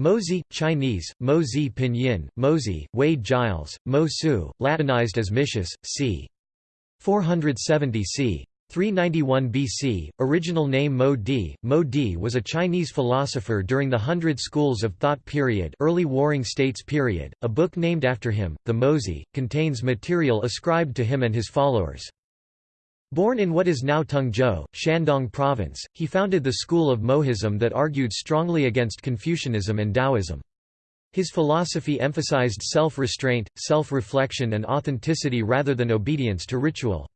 Mozi, Chinese, Mozi Pinyin, Mozi, Wade Giles, Mo Su, Latinized as Micius, c. 470 c. 391 BC, original name Mo Di. Mo Di was a Chinese philosopher during the Hundred Schools of Thought period early Warring States period. A book named after him, the Mozi, contains material ascribed to him and his followers. Born in what is now Tengzhou, Shandong Province, he founded the school of Mohism that argued strongly against Confucianism and Taoism. His philosophy emphasized self-restraint, self-reflection and authenticity rather than obedience to ritual.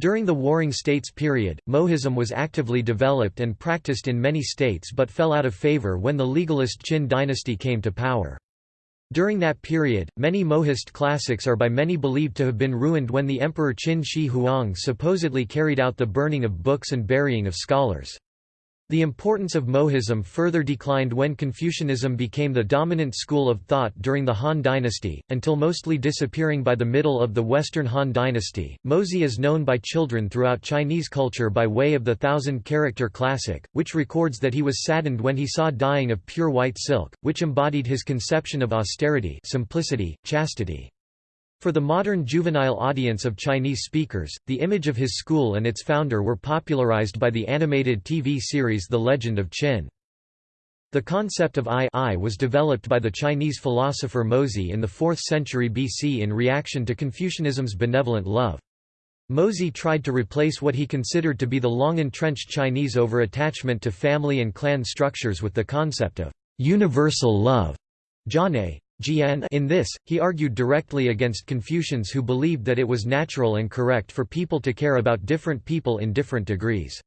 During the Warring States period, Mohism was actively developed and practiced in many states but fell out of favor when the legalist Qin dynasty came to power. During that period, many Mohist classics are by many believed to have been ruined when the Emperor Qin Shi Huang supposedly carried out the burning of books and burying of scholars. The importance of Mohism further declined when Confucianism became the dominant school of thought during the Han dynasty, until mostly disappearing by the middle of the Western Han dynasty. Mozi is known by children throughout Chinese culture by way of the thousand character classic, which records that he was saddened when he saw dyeing of pure white silk, which embodied his conception of austerity, simplicity, chastity. For the modern juvenile audience of Chinese speakers, the image of his school and its founder were popularized by the animated TV series The Legend of Qin. The concept of I, I was developed by the Chinese philosopher Mozi in the 4th century BC in reaction to Confucianism's benevolent love. Mozi tried to replace what he considered to be the long-entrenched Chinese over-attachment to family and clan structures with the concept of universal love. Jiane, in this, he argued directly against Confucians who believed that it was natural and correct for people to care about different people in different degrees.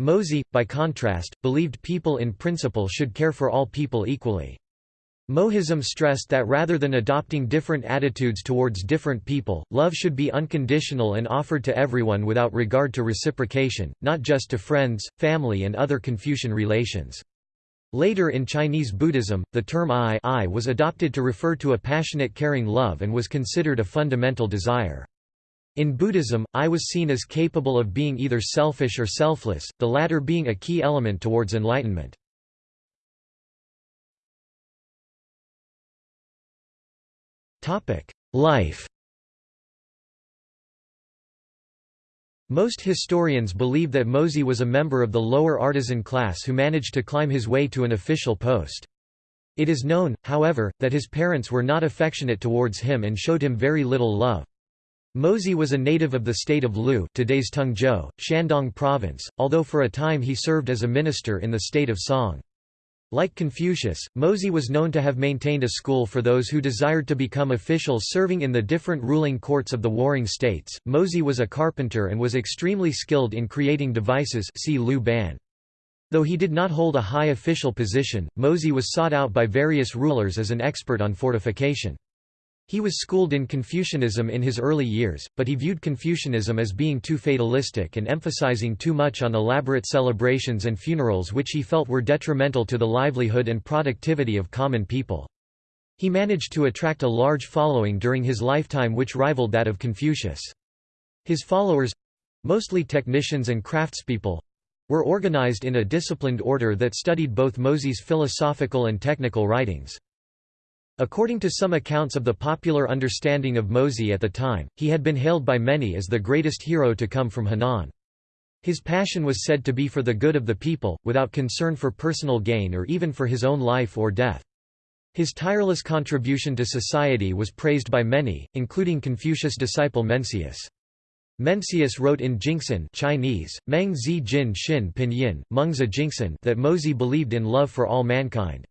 Mozi, by contrast, believed people in principle should care for all people equally. Mohism stressed that rather than adopting different attitudes towards different people, love should be unconditional and offered to everyone without regard to reciprocation, not just to friends, family and other Confucian relations. Later in Chinese Buddhism, the term I, I was adopted to refer to a passionate caring love and was considered a fundamental desire. In Buddhism, I was seen as capable of being either selfish or selfless, the latter being a key element towards enlightenment. Life Most historians believe that Mozi was a member of the lower artisan class who managed to climb his way to an official post. It is known, however, that his parents were not affectionate towards him and showed him very little love. Mozi was a native of the state of Lu today's Tengzhou, Shandong province, although for a time he served as a minister in the state of Song. Like Confucius, Mozi was known to have maintained a school for those who desired to become officials serving in the different ruling courts of the warring states. Mozi was a carpenter and was extremely skilled in creating devices see Lu Ban. Though he did not hold a high official position, Mozi was sought out by various rulers as an expert on fortification. He was schooled in Confucianism in his early years, but he viewed Confucianism as being too fatalistic and emphasizing too much on elaborate celebrations and funerals which he felt were detrimental to the livelihood and productivity of common people. He managed to attract a large following during his lifetime which rivaled that of Confucius. His followers—mostly technicians and craftspeople—were organized in a disciplined order that studied both Mozi's philosophical and technical writings. According to some accounts of the popular understanding of Mozi at the time, he had been hailed by many as the greatest hero to come from Henan. His passion was said to be for the good of the people, without concern for personal gain or even for his own life or death. His tireless contribution to society was praised by many, including Confucius' disciple Mencius. Mencius wrote in Jinxin Chinese, Meng Zi Jin Xin Pinyin, Mengzi Jinxin that Mozi believed in love for all mankind.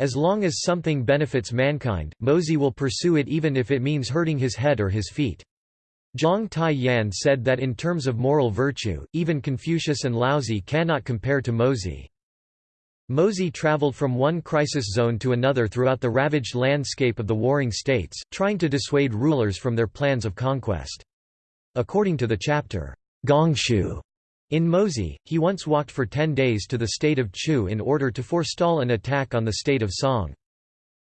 As long as something benefits mankind, Mozi will pursue it even if it means hurting his head or his feet. Zhang Tai Yan said that in terms of moral virtue, even Confucius and Laozi cannot compare to Mozi. Mozi traveled from one crisis zone to another throughout the ravaged landscape of the warring states, trying to dissuade rulers from their plans of conquest. According to the chapter, Gongshu, in Mozi, he once walked for ten days to the state of Chu in order to forestall an attack on the state of Song.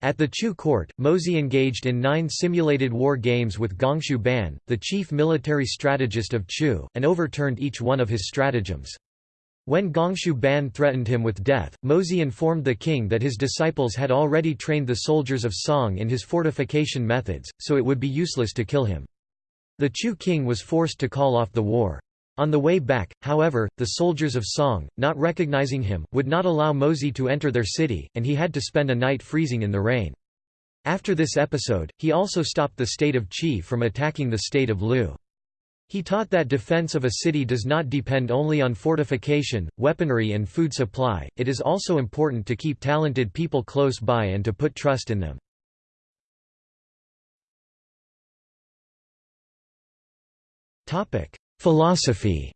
At the Chu court, Mozi engaged in nine simulated war games with Gongshu Ban, the chief military strategist of Chu, and overturned each one of his stratagems. When Gongshu Ban threatened him with death, Mozi informed the king that his disciples had already trained the soldiers of Song in his fortification methods, so it would be useless to kill him. The Chu king was forced to call off the war. On the way back, however, the soldiers of Song, not recognizing him, would not allow Mozi to enter their city, and he had to spend a night freezing in the rain. After this episode, he also stopped the state of Qi from attacking the state of Lu. He taught that defense of a city does not depend only on fortification, weaponry and food supply, it is also important to keep talented people close by and to put trust in them. Philosophy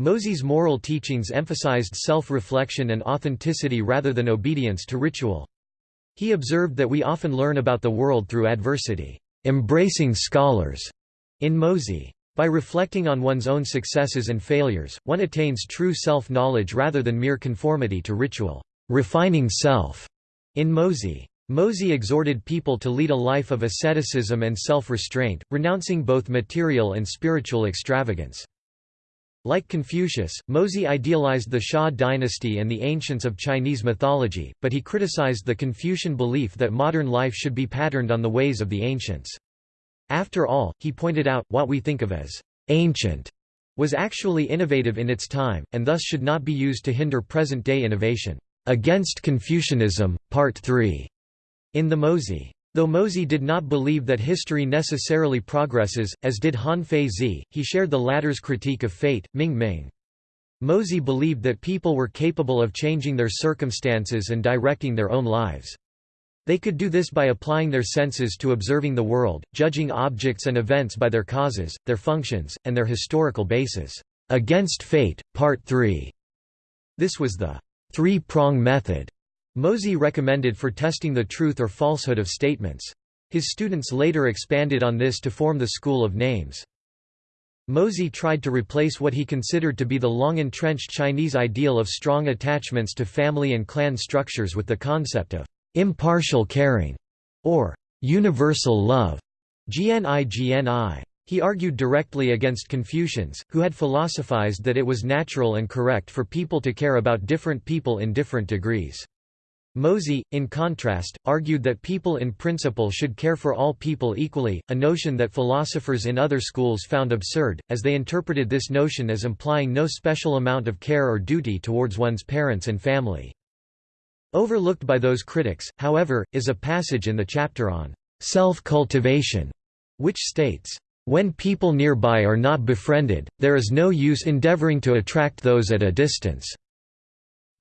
Mozi's moral teachings emphasized self-reflection and authenticity rather than obedience to ritual. He observed that we often learn about the world through adversity. Embracing scholars in Mozi. By reflecting on one's own successes and failures, one attains true self-knowledge rather than mere conformity to ritual. Refining self in Mozi. Mozi exhorted people to lead a life of asceticism and self-restraint, renouncing both material and spiritual extravagance. Like Confucius, Mozi idealized the Xia dynasty and the ancients of Chinese mythology, but he criticized the Confucian belief that modern life should be patterned on the ways of the ancients. After all, he pointed out, what we think of as ancient was actually innovative in its time, and thus should not be used to hinder present-day innovation. Against Confucianism, Part 3, in the Mozi. Though Mozi did not believe that history necessarily progresses, as did Han Feizi, he shared the latter's critique of fate, Ming Ming. Mozi believed that people were capable of changing their circumstances and directing their own lives. They could do this by applying their senses to observing the world, judging objects and events by their causes, their functions, and their historical basis. Against Fate, Part 3. This was the three-prong method Mozi recommended for testing the truth or falsehood of statements. His students later expanded on this to form the School of Names. Mozi tried to replace what he considered to be the long-entrenched Chinese ideal of strong attachments to family and clan structures with the concept of impartial caring, or universal love. GNI GNI. He argued directly against Confucians, who had philosophized that it was natural and correct for people to care about different people in different degrees. Mozi, in contrast, argued that people in principle should care for all people equally, a notion that philosophers in other schools found absurd, as they interpreted this notion as implying no special amount of care or duty towards one's parents and family. Overlooked by those critics, however, is a passage in the chapter on self-cultivation, which states, "...when people nearby are not befriended, there is no use endeavoring to attract those at a distance."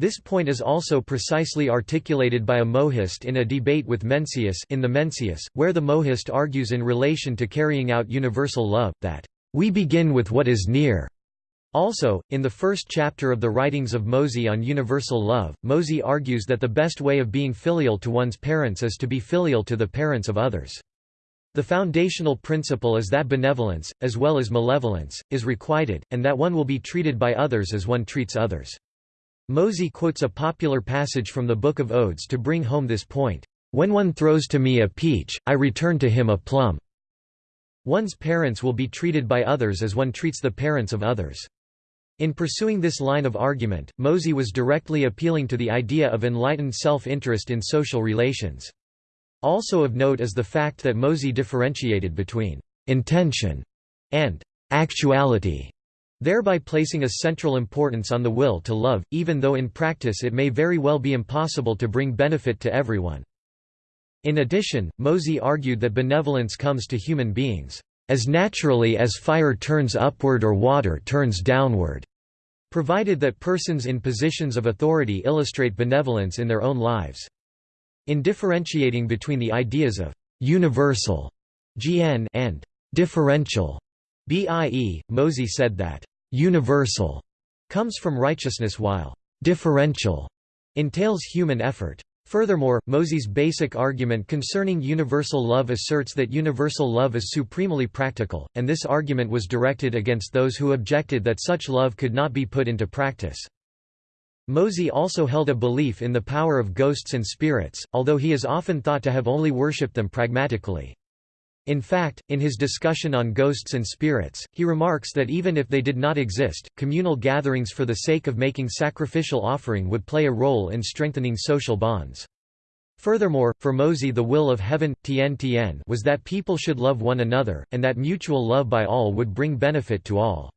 This point is also precisely articulated by a Mohist in a debate with Mencius in the Mencius, where the Mohist argues in relation to carrying out universal love, that, "...we begin with what is near." Also, in the first chapter of the writings of Mozi on universal love, Mozi argues that the best way of being filial to one's parents is to be filial to the parents of others. The foundational principle is that benevolence, as well as malevolence, is requited, and that one will be treated by others as one treats others. Mozi quotes a popular passage from the Book of Odes to bring home this point, "...when one throws to me a peach, I return to him a plum." One's parents will be treated by others as one treats the parents of others. In pursuing this line of argument, Mozi was directly appealing to the idea of enlightened self-interest in social relations. Also of note is the fact that Mozi differentiated between intention and actuality thereby placing a central importance on the will to love, even though in practice it may very well be impossible to bring benefit to everyone. In addition, Mozi argued that benevolence comes to human beings, "...as naturally as fire turns upward or water turns downward." provided that persons in positions of authority illustrate benevolence in their own lives. In differentiating between the ideas of «universal» (GN) and «differential» BIE, Mozi said that universal comes from righteousness while differential entails human effort. Furthermore, Mozi's basic argument concerning universal love asserts that universal love is supremely practical, and this argument was directed against those who objected that such love could not be put into practice. Mozi also held a belief in the power of ghosts and spirits, although he is often thought to have only worshipped them pragmatically. In fact, in his discussion on ghosts and spirits, he remarks that even if they did not exist, communal gatherings for the sake of making sacrificial offering would play a role in strengthening social bonds. Furthermore, for Mozi the will of heaven, tien tien was that people should love one another, and that mutual love by all would bring benefit to all.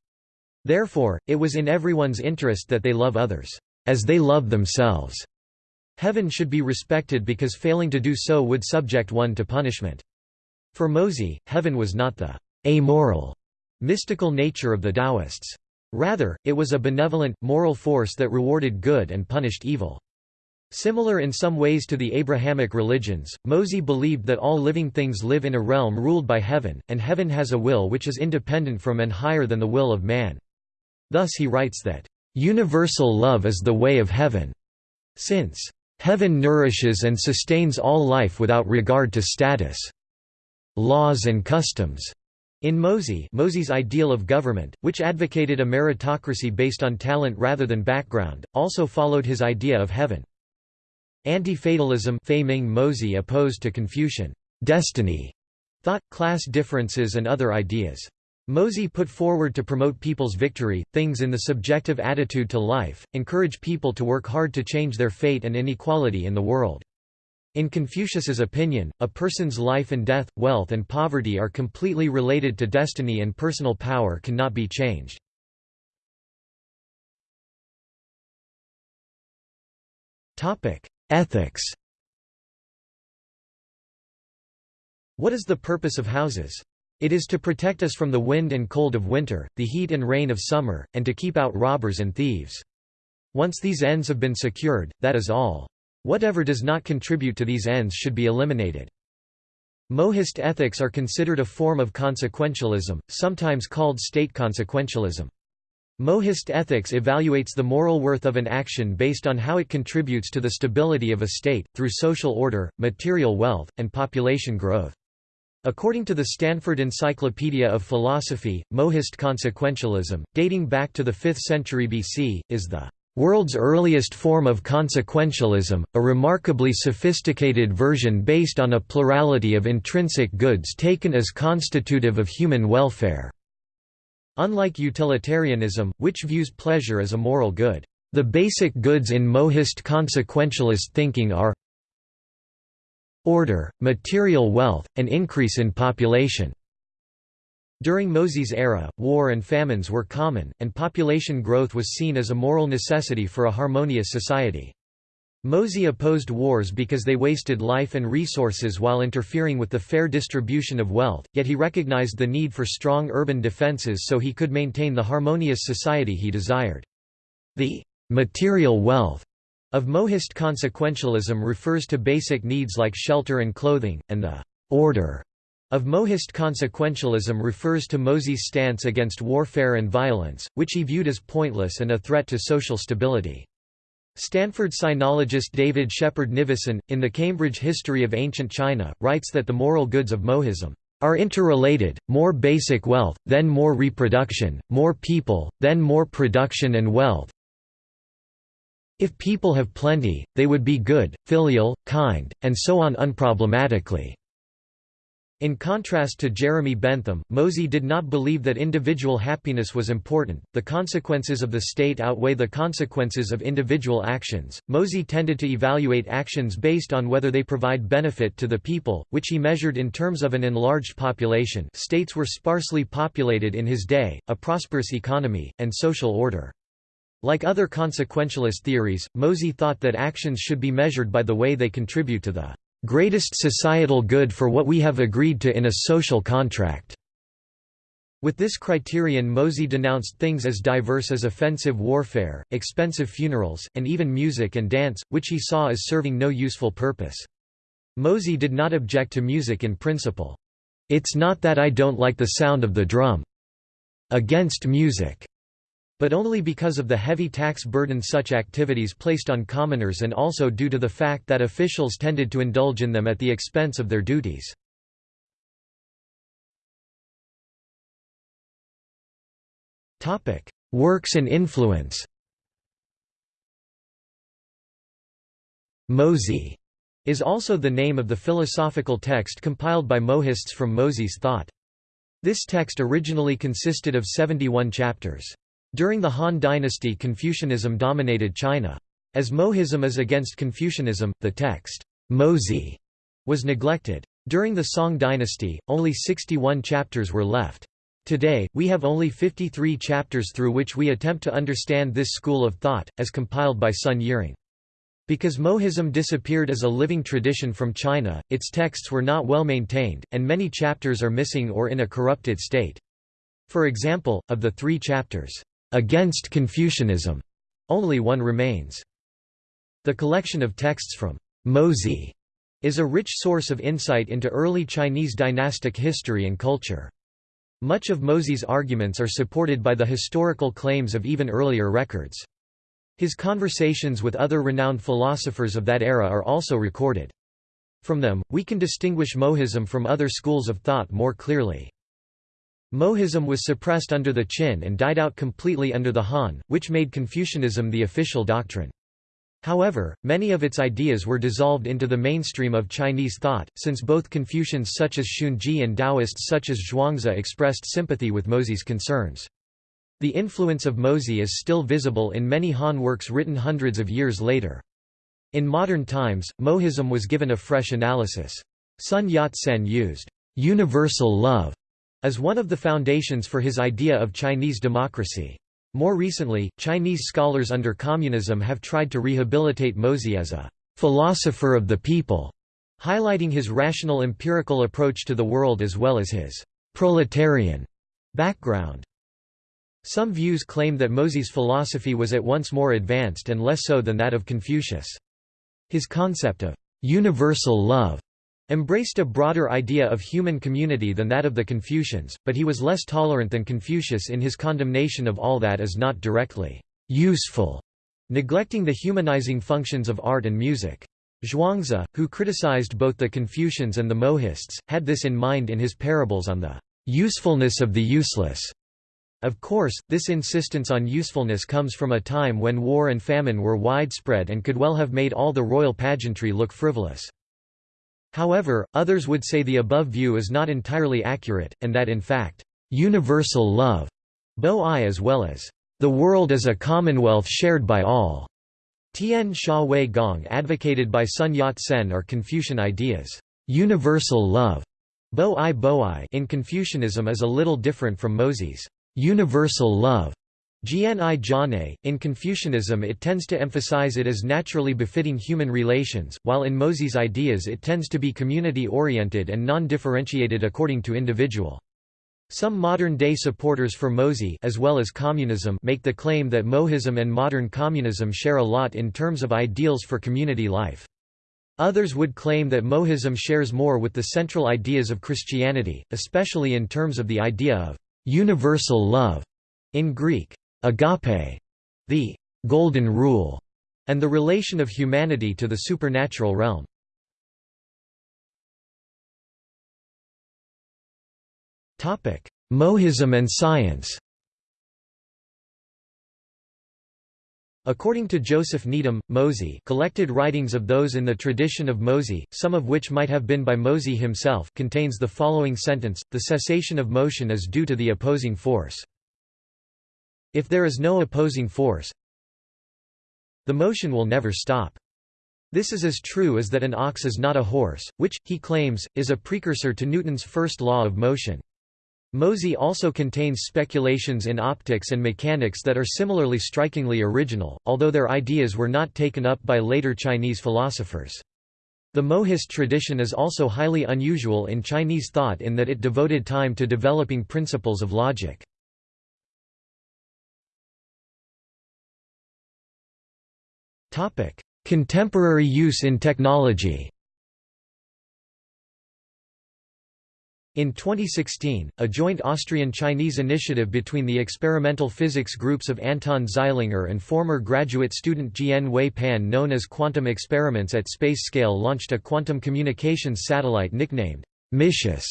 Therefore, it was in everyone's interest that they love others, as they love themselves. Heaven should be respected because failing to do so would subject one to punishment. For Mozi, heaven was not the amoral, mystical nature of the Taoists. Rather, it was a benevolent, moral force that rewarded good and punished evil. Similar in some ways to the Abrahamic religions, Mozi believed that all living things live in a realm ruled by heaven, and heaven has a will which is independent from and higher than the will of man. Thus he writes that, "...universal love is the way of heaven." Since, "...heaven nourishes and sustains all life without regard to status." Laws and customs. In Mozi Mozi's ideal of government, which advocated a meritocracy based on talent rather than background, also followed his idea of heaven. Anti-fatalism Mozi opposed to Confucian destiny, thought, class differences and other ideas. Mozi put forward to promote people's victory, things in the subjective attitude to life, encourage people to work hard to change their fate and inequality in the world. In Confucius's opinion, a person's life and death, wealth and poverty are completely related to destiny and personal power cannot be changed. Ethics What is the purpose of houses? It is to protect us from the wind and cold of winter, the heat and rain of summer, and to keep out robbers and thieves. Once these ends have been secured, that is all. Whatever does not contribute to these ends should be eliminated. Mohist ethics are considered a form of consequentialism, sometimes called state consequentialism. Mohist ethics evaluates the moral worth of an action based on how it contributes to the stability of a state, through social order, material wealth, and population growth. According to the Stanford Encyclopedia of Philosophy, Mohist consequentialism, dating back to the 5th century BC, is the World's earliest form of consequentialism, a remarkably sophisticated version based on a plurality of intrinsic goods taken as constitutive of human welfare. Unlike utilitarianism, which views pleasure as a moral good, the basic goods in mohist consequentialist thinking are order, material wealth, and increase in population. During Mozi's era, war and famines were common, and population growth was seen as a moral necessity for a harmonious society. Mozi opposed wars because they wasted life and resources while interfering with the fair distribution of wealth, yet he recognized the need for strong urban defenses so he could maintain the harmonious society he desired. The material wealth of Mohist consequentialism refers to basic needs like shelter and clothing, and the order of Mohist consequentialism refers to Mozi's stance against warfare and violence, which he viewed as pointless and a threat to social stability. Stanford sinologist David Shepherd Nivison, in the Cambridge History of Ancient China, writes that the moral goods of Mohism are interrelated, more basic wealth, then more reproduction, more people, then more production and wealth. If people have plenty, they would be good, filial, kind, and so on unproblematically. In contrast to Jeremy Bentham, Mozi did not believe that individual happiness was important, the consequences of the state outweigh the consequences of individual actions. Mozi tended to evaluate actions based on whether they provide benefit to the people, which he measured in terms of an enlarged population states were sparsely populated in his day, a prosperous economy, and social order. Like other consequentialist theories, Mozi thought that actions should be measured by the way they contribute to the greatest societal good for what we have agreed to in a social contract." With this criterion Mozi denounced things as diverse as offensive warfare, expensive funerals, and even music and dance, which he saw as serving no useful purpose. Mozi did not object to music in principle. It's not that I don't like the sound of the drum. Against music but only because of the heavy tax burden such activities placed on commoners and also due to the fact that officials tended to indulge in them at the expense of their duties. Works and influence Mozi is also the name of the philosophical text compiled by Mohists from Mozi's thought. This text originally consisted of 71 chapters. During the Han dynasty Confucianism dominated China. As Mohism is against Confucianism, the text, Mozi, was neglected. During the Song dynasty, only 61 chapters were left. Today, we have only 53 chapters through which we attempt to understand this school of thought, as compiled by Sun Yirang. Because Mohism disappeared as a living tradition from China, its texts were not well maintained, and many chapters are missing or in a corrupted state. For example, of the three chapters, "'Against Confucianism' only one remains. The collection of texts from Mozi is a rich source of insight into early Chinese dynastic history and culture. Much of Mozi's arguments are supported by the historical claims of even earlier records. His conversations with other renowned philosophers of that era are also recorded. From them, we can distinguish Mohism from other schools of thought more clearly. Mohism was suppressed under the Qin and died out completely under the Han, which made Confucianism the official doctrine. However, many of its ideas were dissolved into the mainstream of Chinese thought, since both Confucians such as Xunzi and Taoists such as Zhuangzi expressed sympathy with Mozi's concerns. The influence of Mozi is still visible in many Han works written hundreds of years later. In modern times, Mohism was given a fresh analysis. Sun Yat-sen used universal love as one of the foundations for his idea of Chinese democracy. More recently, Chinese scholars under communism have tried to rehabilitate Mozi as a philosopher of the people, highlighting his rational empirical approach to the world as well as his proletarian background. Some views claim that Mozi's philosophy was at once more advanced and less so than that of Confucius. His concept of universal love embraced a broader idea of human community than that of the Confucians, but he was less tolerant than Confucius in his condemnation of all that is not directly useful, neglecting the humanizing functions of art and music. Zhuangzi, who criticized both the Confucians and the Mohists, had this in mind in his parables on the usefulness of the useless. Of course, this insistence on usefulness comes from a time when war and famine were widespread and could well have made all the royal pageantry look frivolous. However, others would say the above view is not entirely accurate, and that in fact, universal love, bo-i as well as the world as a commonwealth shared by all, Tian Xia Wei Gong advocated by Sun Yat-sen are Confucian ideas. Universal love bo-i in Confucianism is a little different from Mozi's universal love. Jiane, in Confucianism it tends to emphasize it as naturally befitting human relations, while in Mozi's ideas it tends to be community-oriented and non-differentiated according to individual. Some modern-day supporters for Mozi as well as communism make the claim that Mohism and modern communism share a lot in terms of ideals for community life. Others would claim that Mohism shares more with the central ideas of Christianity, especially in terms of the idea of universal love in Greek agape, the golden rule, and the relation of humanity to the supernatural realm. Topic: Mohism and science According to Joseph Needham, Mozi collected writings of those in the tradition of Mozi, some of which might have been by Mozi himself contains the following sentence, the cessation of motion is due to the opposing force. If there is no opposing force, the motion will never stop. This is as true as that an ox is not a horse, which, he claims, is a precursor to Newton's first law of motion. Mozi also contains speculations in optics and mechanics that are similarly strikingly original, although their ideas were not taken up by later Chinese philosophers. The Mohist tradition is also highly unusual in Chinese thought in that it devoted time to developing principles of logic. Contemporary use in technology In 2016, a joint Austrian-Chinese initiative between the experimental physics groups of Anton Zeilinger and former graduate student Jian Wei Pan known as Quantum Experiments at Space Scale launched a quantum communications satellite nicknamed Micius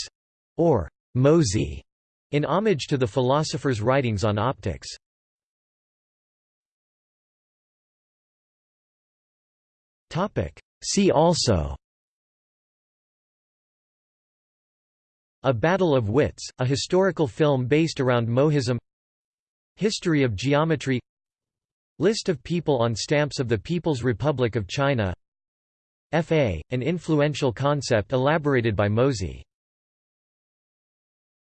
or Mozi in homage to the philosopher's writings on optics. See also A Battle of Wits, a historical film based around Mohism History of geometry List of people on stamps of the People's Republic of China FA, an influential concept elaborated by Mozi